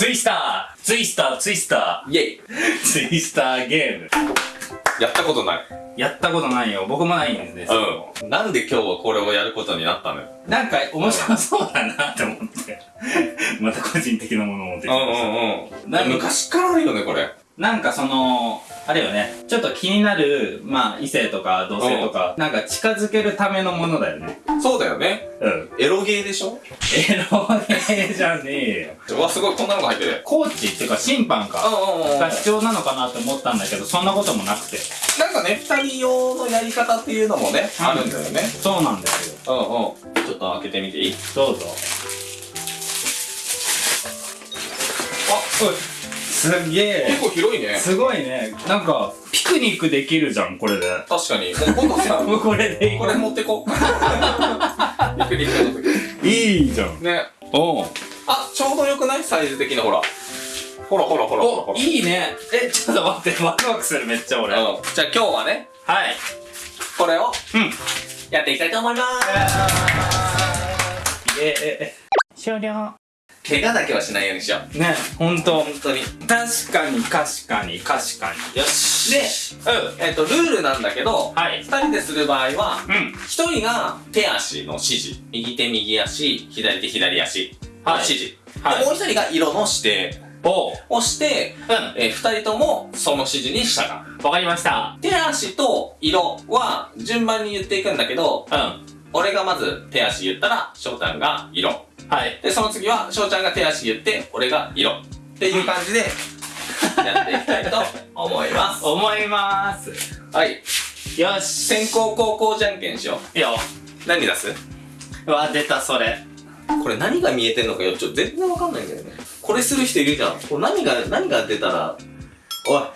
ツイスターツイスターツイスタイェイーツイスターゲーム。やったことない。やったことないよ。僕もないんですよ。うん。なんで今日はこれをやることになったのよ。なんか面白そうだなって思って。また個人的なものを持ってきうんました。うんうん。昔からあるよね、これ。なんかその、あれよね、ちょっと気になる、まあ異性とか同性とか、なんか近づけるためのものだよね。そうだよね。うん。エロゲーでしょ？エロゲーじゃねえよ。うわ、すごい、こんなのが入ってる。コーチっていうか審判か。うんうんうん。が必要なのかなって思ったんだけど、そんなこともなくて。なんかね、二人用のやり方っていうのもね、あるんだよね。そうなんですよ。うんうん。ちょっと開けてみていいどうぞ。あ、おい。すげえ結。構広いね。すごいね。なんか、ピクニックできるじゃん、これで。確かに。もう今度さ、これでいいこれ持ってこう。ピクニックの時。いいじゃん。ね。おうあ、ちょうどよくない？サイズ的なほら。ほらほらほら。いいね。え、ちょっと待って、ワクワクする、めっちゃ俺。はい。うん。じゃあ今日はね、これをうん。やっていきたいと思います。ええ、終了。怪我だけはしないようにしよう。ね、ほんと。本当に。確かに、確かに、確かに。よし。で、うん。えっ、と、ルールなんだけど、はい。二人でする場合は、うん。一人が手足の指示。右手右足、左手左足のはい指示。はいでもう一人が色の指定。をして、うえー二人ともその指示に従う。ん。わかりました。手足と色は順番に言っていくんだけど、うん。俺がまず手足言ったら、翔ちゃんが色。はい。で、その次は翔ちゃんが手足言って、俺が色。っていう感じで、やっていきたいと思います。思います。はい。よし。先攻後攻じゃんけんしよいいよ。う。何出す？うわ、出た、それ。これ何が見えてんのかよ、ちょっと全然わかんないんだよね。これする人いるじゃん。これ何が、何が出たら、おい。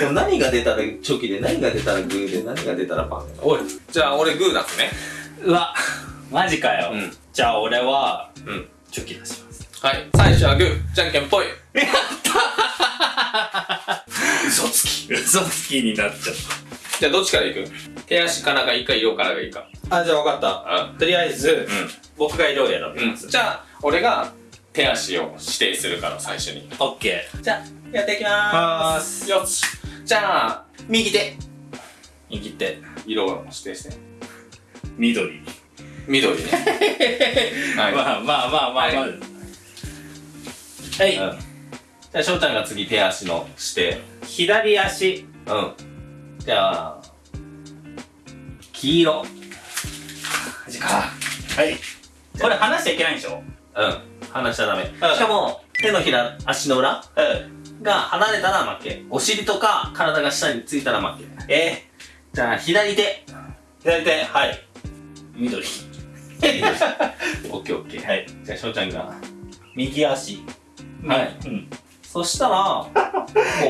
でも何が出たらチョキで、何が出たらグーで、何が出たらパンで。おい。じゃあ俺グー出すね。うわ、マジかよ。うんじゃあ俺は、うん。チョキ出します。はい。最初はグー、じゃんけんぽい。嘘つき。嘘つきになっちゃっじゃあどっちからいく？手足からがいいか、色からがいいか。た。あ、じゃあ分かった。うとりあえず、ん。僕が色を選びうん。ます。じゃあ、俺が手足を指定するから、最初に。オッケじゃあ、やっていきます。よし。じゃあ、右手。ー。右手。色を指定して。緑。緑ね。はい。まあまあまあまあまあ。はいはい。うんじゃあ、翔ちゃんが次手足の指定。左足。うん。じゃあ、黄色。マジか。はい。これ離しちゃいけないんでしょ？うん。離しちゃダメ。んしかも、手のひら、足の裏うん。が離れたら負け。お尻とか体が下についたら負け。えじゃあ、左手。ー、左手。はい。緑。オッケーオッケー。はい。じゃあ、翔ちゃんが。右足。はいうん。そしたら、も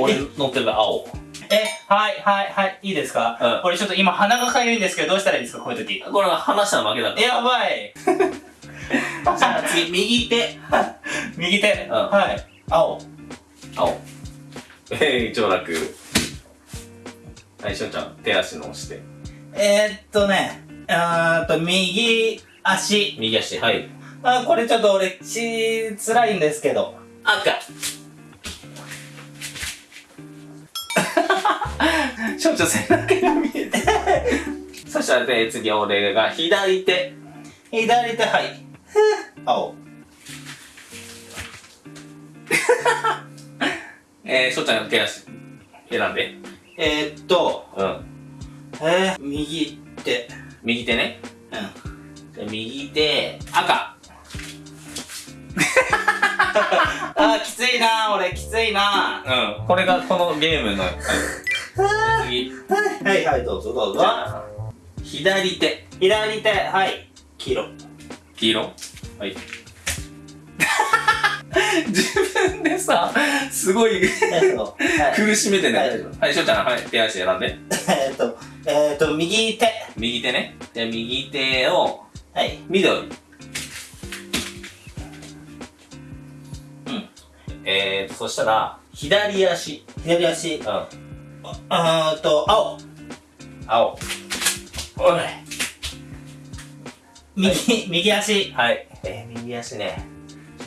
う俺乗ってる青。え、はい、はい、はい、いいですか？うんこれちょっと今鼻がかゆいんですけど、どうしたらいいですかこういう時？これは離したら負けだかやばい。ら。じゃあ次、右手。右手。うんはい。青。青。えい、上楽。はい、翔ちゃん、手足の押して。えー、っとね、あーっと、右足。右足、はい。あ、これちょっと俺、し、辛いんですけど。赤。翔ちゃん、背中が見えて。そしたらね、次、俺が左手。左手、はい。青。えー、翔ちゃん、手足、選んで。えー、っと、うん。えー、右手。右手ね。右手、赤。あー、きついな俺、きついなうん。これがこのゲームの、はい次。はい、はい、どうぞ、どうじゃあ、左手。左手、はい。黄色。黄色？はい。自分でさ、すごい。苦しめてね。はいはい、翔ちゃん、はい、手足選んで。えーっと、えーっと、右手。右手ね。じゃあ右手を、はい。緑。うん。えーと、そしたら、左足。左足。うん。あーっと、青。青。おい。右、右足。はい。えー、右足ね。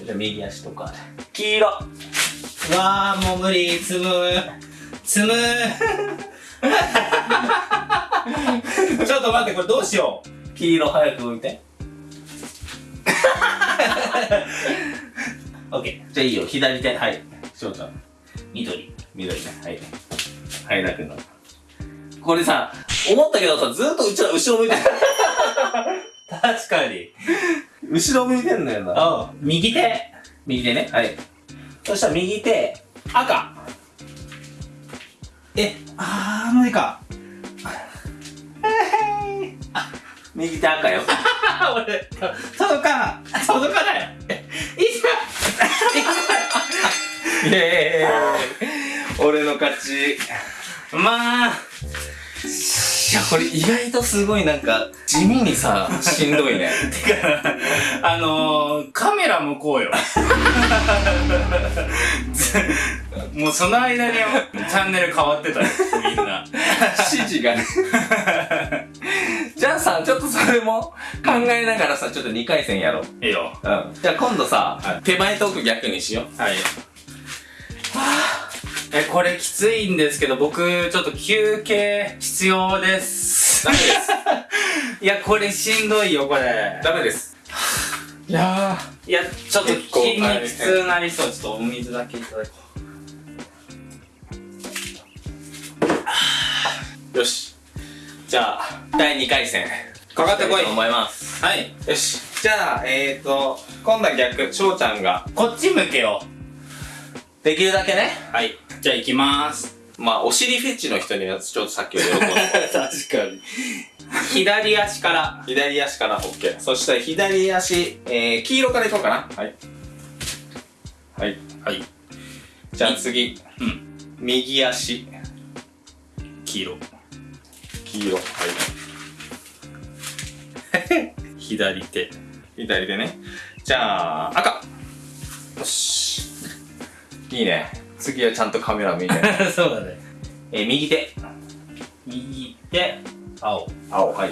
じゃあ右足とか。黄色。うわーもう無理積む積む ちょっと待ってこれどうしよう黄色早く置いて。オッケじゃあいいよ、左手。はい。翔ちゃん。ー緑緑ね。はい。はい、楽の。これさ、思ったけどさ、ずっとうちら後ろ向いてる。確かに後ろ向いてんだよな。あ右手右手ね。はい。そしたら右手、赤。えあー無理か右手赤よ。あ 俺届かな届かないいイエーイ俺の勝ち。ざまあいや、これ意外とすごいなんか、地味にさ、しんどいね。てかあのー、カメラ向こうよず もうその間にチャンネル変わってたよみんな指示がね。じゃあさ、ちょっとそれも考えながらさ、ちょっと2回戦やろう。いいようん。じゃあ今度さ、はい手前トーク逆にしよう。はいえこれきついんですけど僕ちょっと休憩必要です ダメです。いやこれしんどいよこれダメです。いやいやちょっと筋肉痛なりそうちょっとお水だけいただこよし。じゃあ、第2回戦。うかかってこいと思います。はい。よし。じゃあ、えーと、今度は逆、翔ちゃんが、こっち向けよ。できるだけね、うはい。じゃあ行きます。まあ、お尻フェチの人にはちょっとさっきより喜んで 確かに。左足から。左足から。OK。そしたら左足、えー、黄色からいこうかな。はい。はい。はい。じゃあ次、うん。右足、黄色黄色。はい。左手左手ね。じゃあ、赤。よし。いいね。次はちゃんとカメラ見て。そうだねえー、右手。右手青青。はい。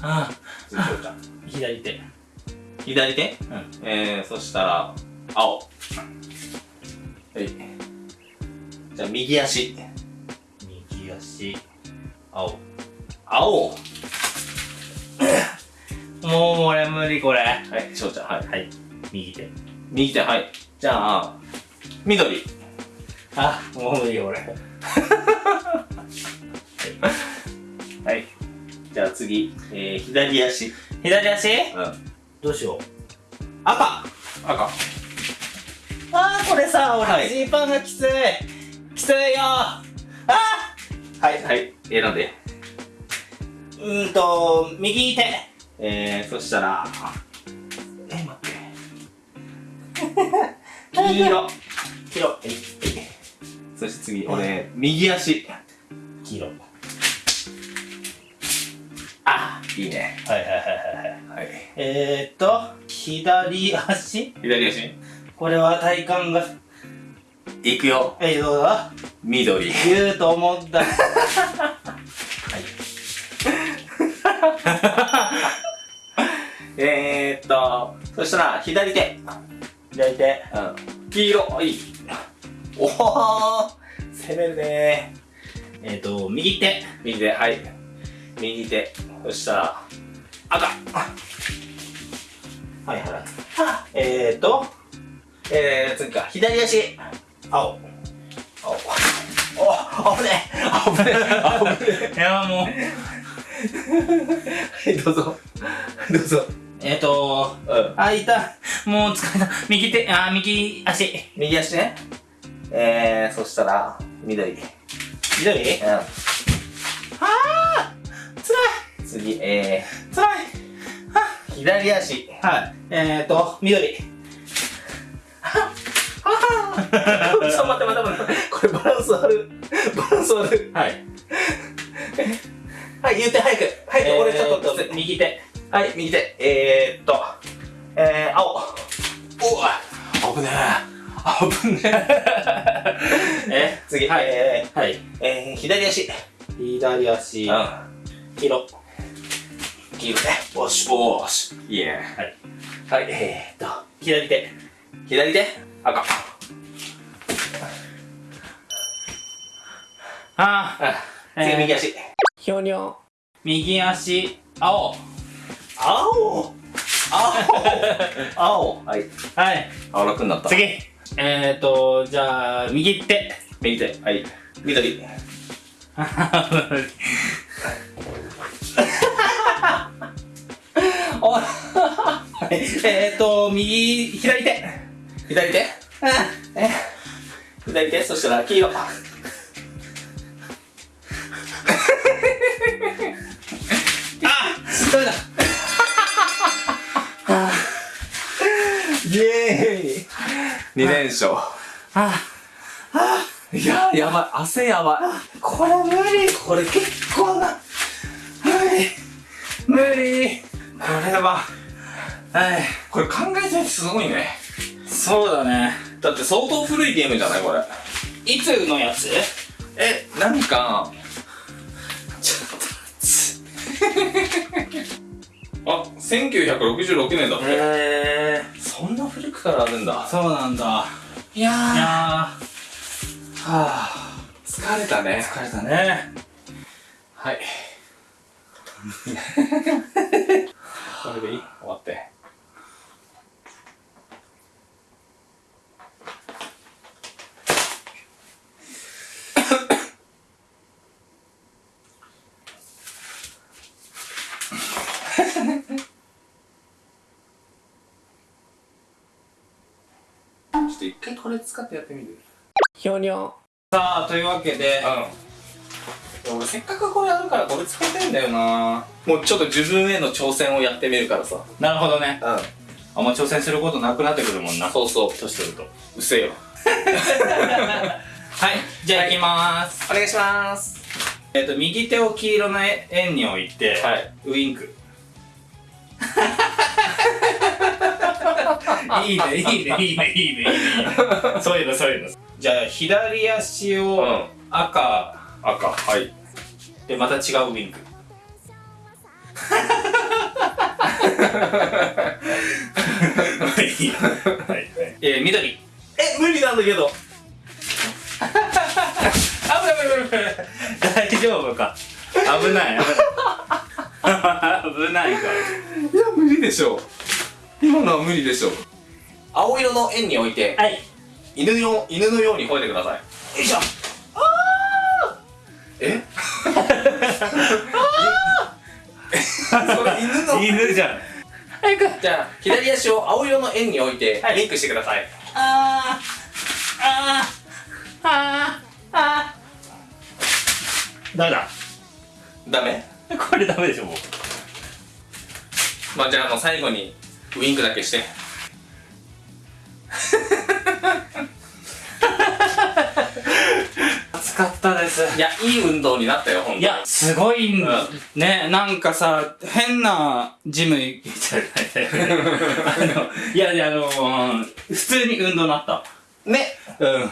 あ次、翔ちゃん。左手左手？うんえー、そしたら、青。はい。じゃあ、右足。右足青青？もう俺無理これはい、翔ちゃん。はい。はい右手右手、はい。じゃあ、緑。あもう無理俺 はい。じゃあ次、えー、左足。左足？うん。どうしよう赤。赤。あーこれさはい俺ジーパンがきついきついよあはい、はい。選んで。ーうーんと右手えー、そしたら、え、待って。黄色。黄色そして次、俺、右足。黄色あ、いいね。はいはいはいはいはいはい。えーっと左足左足？これは体幹がいくよ。えどうだ緑。言うと思ったはいえーっと、そしたら、左手。左手うん。黄色。いい。おお攻めるねえーっと右手右手、はい。右手。そしたら、赤。はいはいえーっとえー、次か。左足。青お、お、危ねえ。危ねえ。危ねいやもうえ。はい、どうぞ。どうぞ。えーっとうん。あいたもう疲れた右手あー右足右足ね。えー、そしたら、緑。左うん。あー辛い次、え辛いー、左足。はいえーっと緑ンス悪い。バランス悪い。はい はい、言って早く。早く、俺ちょっと、右手はい、右手。えーっと、えー、青。おい危ねえ。危ねえ。え？次、はいえはいー、えー、左足。左足うん。黄色黄色ね。おし、おーし。いいね。はい。はい、えーっと、左手左手？赤。あー。あ、次右足。ひょにょ。右足。青。青。青。青。はい。はい。青楽になった。次。えーとじゃあ右手右手。はい。緑。おえーと右左手。左手？え？左手？そしたら黄色。二連勝。ああいや、やばい。汗やばい。これ無理。これ結構な。無理。無理。これは。はい。これ考えたやてすごいね。そうだね。だって相当古いゲームじゃないこれ。いつのやつ？え、なんか、ちょっと あ、1966年だって。えー。そんな古くからあるんだー、。そうなんだいやー、いやはあ、疲れたね。ー疲れたねはい。これでいい終わって。ちょっと一回これ使ってやってみる？ひょにょ。さあというわけでうん。俺せっかくこれあるからこれ使いたいんだよなもうちょっと自分への挑戦をやってみるからさ。なるほどねうん。あんま挑戦することなくなってくるもんなそうそう。年取るとうせよ。はいじゃあ行きまーす、お願いします。えっ、と右手を黄色の円に置いて、はい。ウインク いいねいいねいいね。いいねいいねそういうの。そういうの。じゃあ左足をうん赤赤。はい。でまた違うウインク。いい。はいはい。えー、緑。え、無理なんだけど。あ危ない危ない危ない。大丈夫か。危ない危ない。危ないか。いや、無理でしょ。今のは無理でしょ。青色の円に置いて、はい。犬よ犬のように吠えてください。よいしょ。え？それ犬の。犬じゃんじゃあ、左足を青色の円に置いて、はい。リンクしてください。あー。あー。あー。あー。ダメだ。ダメ？これダメでしょもう。まあ、じゃあもう最後に、ウインクだけして。暑かったです。いや、いい運動になったよ、ほんといやすごいんうねなんかさ変なジム行っちゃうあのいやいやあの普通に運動になった。ね。うん